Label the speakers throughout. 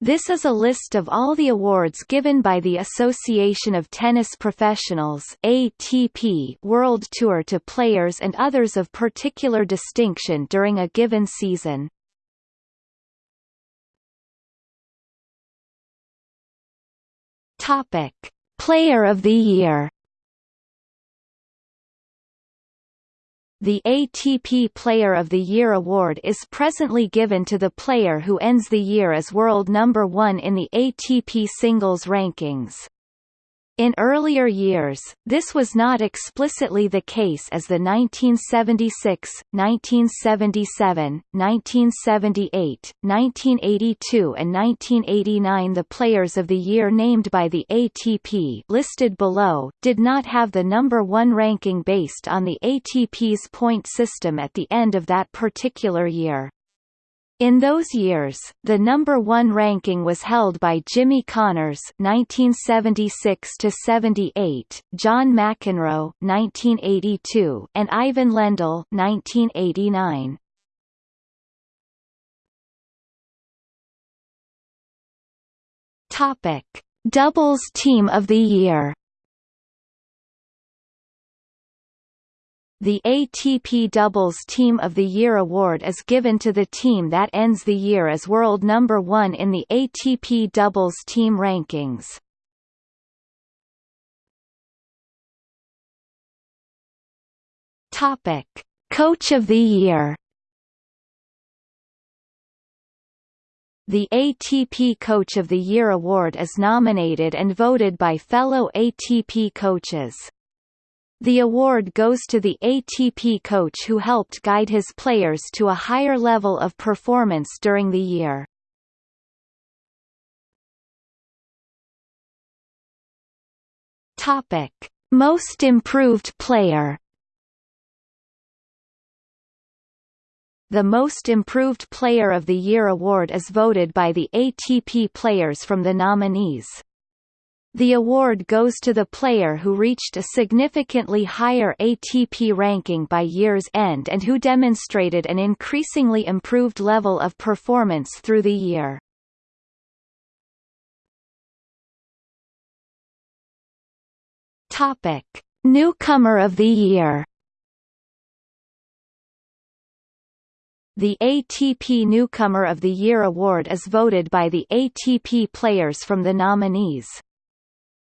Speaker 1: This is a list of all the awards given by the Association of Tennis Professionals ATP World Tour to players and others of particular distinction during a given season. Topic: Player of the Year The ATP Player of the Year award is presently given to the player who ends the year as world number one in the ATP singles rankings. In earlier years, this was not explicitly the case as the 1976, 1977, 1978, 1982 and 1989 the Players of the Year named by the ATP listed below, did not have the number one ranking based on the ATP's point system at the end of that particular year. In those years, the number one ranking was held by Jimmy Connors (1976–78), John McEnroe (1982), and Ivan Lendl (1989). Topic: Doubles Team of the Year. The ATP Doubles Team of the Year award is given to the team that ends the year as world number one in the ATP Doubles Team rankings. Topic: Coach of the Year. The ATP Coach of the Year award is nominated and voted by fellow ATP coaches. The award goes to the ATP coach who helped guide his players to a higher level of performance during the year. Topic: Most improved player. The Most Improved Player of the Year award is voted by the ATP players from the nominees. The award goes to the player who reached a significantly higher ATP ranking by year's end and who demonstrated an increasingly improved level of performance through the year. Topic: Newcomer of the Year The ATP Newcomer of the Year award is voted by the ATP players from the nominees.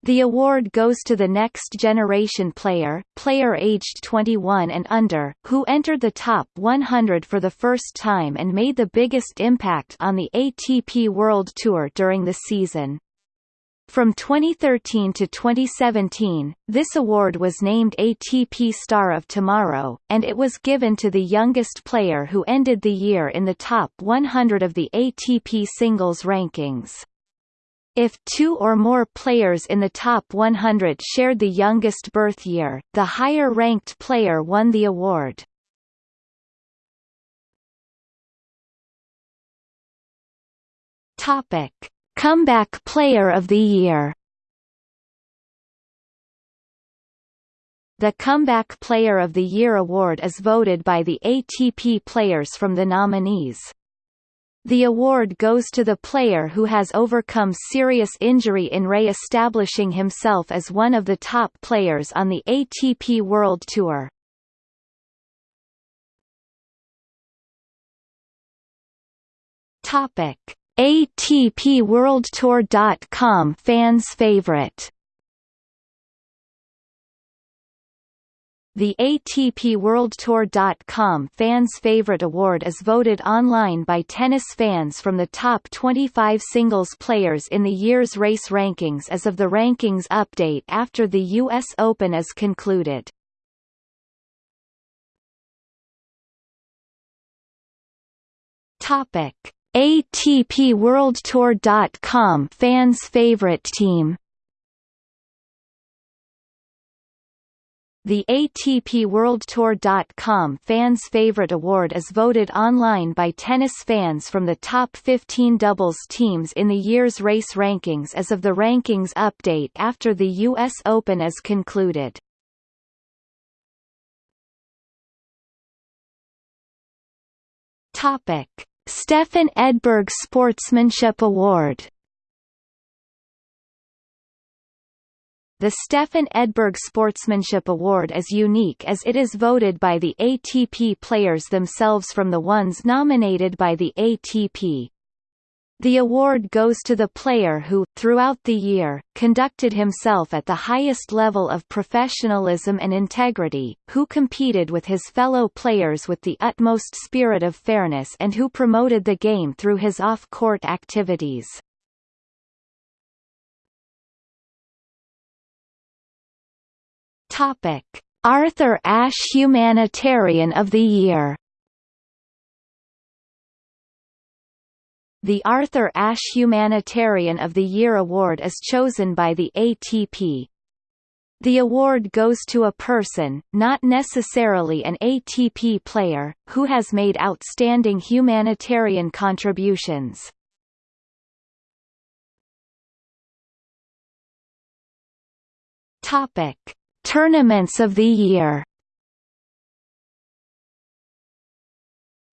Speaker 1: The award goes to the next generation player, player aged 21 and under, who entered the top 100 for the first time and made the biggest impact on the ATP World Tour during the season. From 2013 to 2017, this award was named ATP Star of Tomorrow, and it was given to the youngest player who ended the year in the top 100 of the ATP singles rankings. If two or more players in the top 100 shared the youngest birth year, the higher-ranked player won the award. Topic: Comeback Player of the Year. The Comeback Player of the Year award is voted by the ATP players from the nominees. The award goes to the player who has overcome serious injury in re-establishing himself as one of the top players on the ATP World Tour. Topic: ATP World Tour.com fans favorite The ATP World Tour.com Fans Favorite Award is voted online by tennis fans from the top 25 singles players in the year's race rankings as of the rankings update after the U.S. Open is concluded. ATP Fans Favorite Team The ATP World Tour.com Fans Favorite Award is voted online by tennis fans from the top 15 doubles teams in the year's race rankings as of the rankings update after the U.S. Open is concluded. Topic. Stefan Edberg Sportsmanship Award The Stefan Edberg Sportsmanship Award is unique as it is voted by the ATP players themselves from the ones nominated by the ATP. The award goes to the player who, throughout the year, conducted himself at the highest level of professionalism and integrity, who competed with his fellow players with the utmost spirit of fairness and who promoted the game through his off-court activities. Topic: Arthur Ashe Humanitarian of the Year. The Arthur Ashe Humanitarian of the Year award is chosen by the ATP. The award goes to a person, not necessarily an ATP player, who has made outstanding humanitarian contributions. Topic: Tournaments of the Year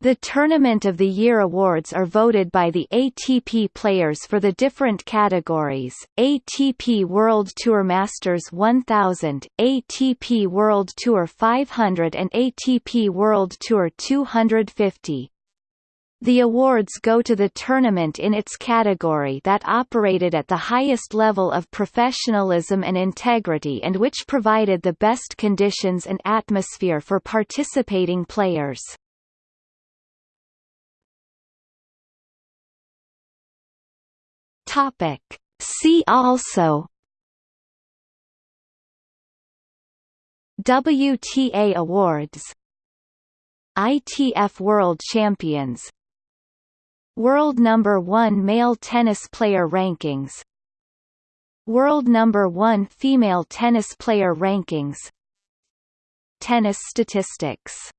Speaker 1: The Tournament of the Year awards are voted by the ATP players for the different categories, ATP World Tour Masters 1000, ATP World Tour 500 and ATP World Tour 250. The awards go to the tournament in its category that operated at the highest level of professionalism and integrity and which provided the best conditions and atmosphere for participating players. Topic. See also WTA Awards ITF World Champions World number 1 male tennis player rankings. World number 1 female tennis player rankings. Tennis statistics